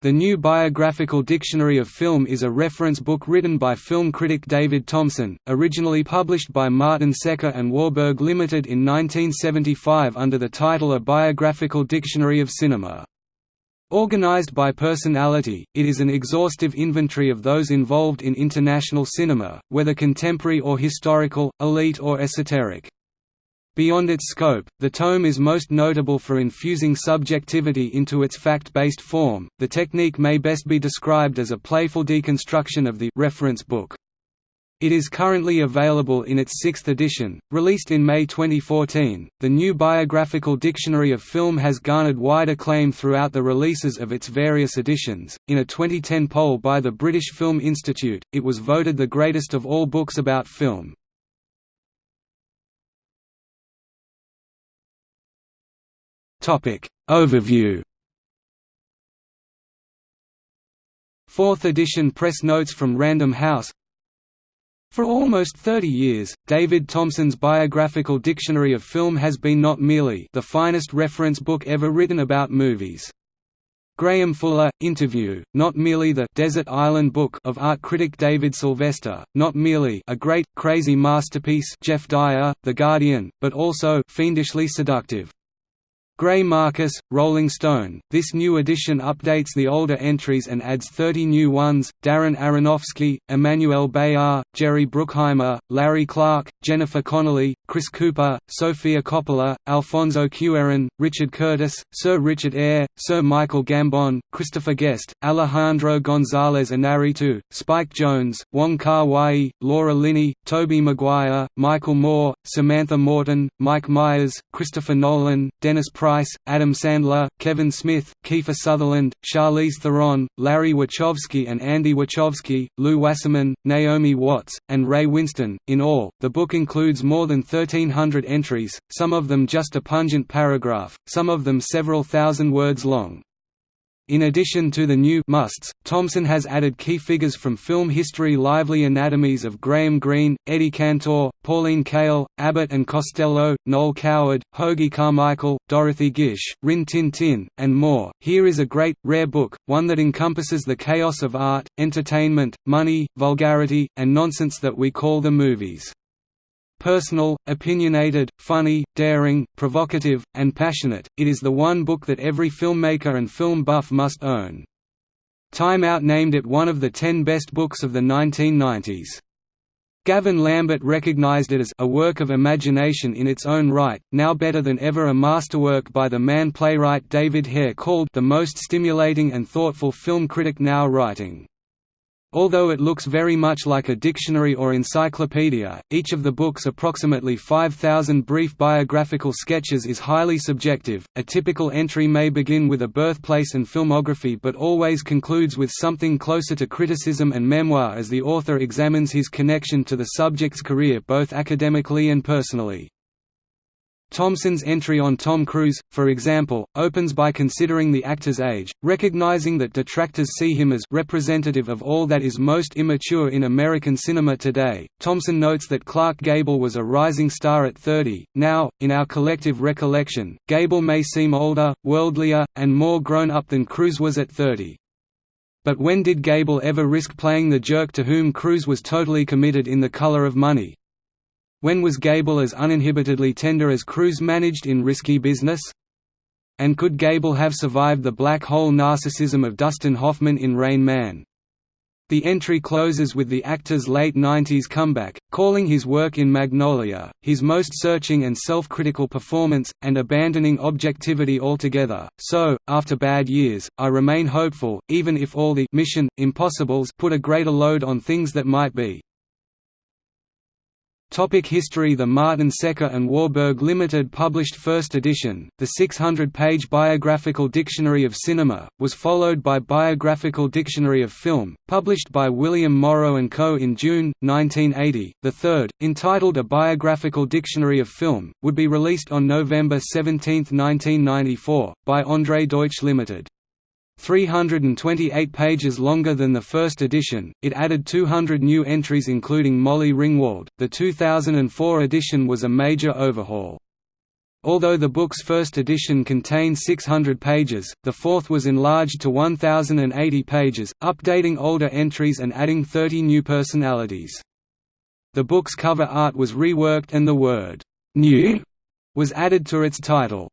The New Biographical Dictionary of Film is a reference book written by film critic David Thomson, originally published by Martin Secker and Warburg Limited in 1975 under the title A Biographical Dictionary of Cinema. Organized by personality, it is an exhaustive inventory of those involved in international cinema, whether contemporary or historical, elite or esoteric. Beyond its scope, the tome is most notable for infusing subjectivity into its fact-based form. The technique may best be described as a playful deconstruction of the reference book. It is currently available in its sixth edition, released in May 2014. The new Biographical Dictionary of Film has garnered wide acclaim throughout the releases of its various editions. In a 2010 poll by the British Film Institute, it was voted the greatest of all books about film. Overview Fourth edition press notes from Random House For almost 30 years, David Thomson's Biographical Dictionary of Film has been not merely the finest reference book ever written about movies. Graham Fuller, Interview, not merely the «Desert Island Book» of art critic David Sylvester, not merely a great, crazy masterpiece Geoff Dyer, The Guardian, but also «fiendishly seductive». Greil Marcus, Rolling Stone. This new edition updates the older entries and adds 30 new ones. Darren Aronofsky, Emmanuelle Béart, Jerry Bruckheimer, Larry Clark, Jennifer Connelly, Chris Cooper, Sofia Coppola, Alfonso Cuarón, Richard Curtis, Sir Richard Eyre, Sir Michael Gambon, Christopher Guest, Alejandro González Inarritu, Spike Jonze, Wong Kar-wai, Laura Linney, Tobey Maguire, Michael Moore, Samantha Morton, Mike Myers, Christopher Nolan, Dennis Price, Adam Sandler, Kevin Smith, Kiefer Sutherland, Charlize Theron, Larry Wachowski and Andy Wachowski, Lew Wasserman, Naomi Watts, and Ray Winstone. In all, the book includes more than 1,300 entries, some of them just a pungent paragraph, some of them several thousand words long. In addition to the new musts, Thomson has added key figures from film history lively anatomies of Graham Greene, Eddie Cantor, Pauline Kael, Abbott and Costello, Noel Coward, Hoagy Carmichael, Dorothy Gish, Rin Tin Tin, and more. Here is a great, rare book, one that encompasses the chaos of art, entertainment, money, vulgarity, and nonsense that we call the movies. Personal, opinionated, funny, daring, provocative, and passionate, it is the one book that every filmmaker and film buff must own. Time Out named it one of the ten best books of the 1990s. Gavin Lambert recognized it as a work of imagination in its own right, now better than ever a masterwork by the man playwright David Hare called the most stimulating and thoughtful film critic now writing. Although it looks very much like a dictionary or encyclopedia, each of the book's approximately 5,000 brief biographical sketches is highly subjective. A typical entry may begin with a birthplace and filmography but always concludes with something closer to criticism and memoir as the author examines his connection to the subject's career both academically and personally. Thomson's entry on Tom Cruise, for example, opens by considering the actor's age, recognizing that detractors see him as representative of all that is most immature in American cinema today. Thomson notes that Clark Gable was a rising star at 30. Now, in our collective recollection, Gable may seem older, worldlier, and more grown up than Cruise was at 30. But when did Gable ever risk playing the jerk to whom Cruise was totally committed in The Color of Money? When was Gable as uninhibitedly tender as Cruise managed in Risky Business? And could Gable have survived the black hole narcissism of Dustin Hoffman in Rain Man? The entry closes with the actor's late 90s comeback, calling his work in Magnolia, his most searching and self-critical performance, and abandoning objectivity altogether. So, after bad years, I remain hopeful, even if all the mission impossibles put a greater load on things that might be. Topic history The Martin Secker and Warburg Limited published first edition, the 600-page Biographical Dictionary of Cinema, was followed by Biographical Dictionary of Film, published by William Morrow & Co. in June, 1980. The third, entitled A Biographical Dictionary of Film, would be released on November 17, 1994, by Andre Deutsch Limited. 328 pages longer than the first edition, it added 200 new entries including Molly Ringwald. The 2004 edition was a major overhaul. Although the book's first edition contained 600 pages, the fourth was enlarged to 1,080 pages, updating older entries and adding 30 new personalities. The book's cover art was reworked and the word, "'New' was added to its title.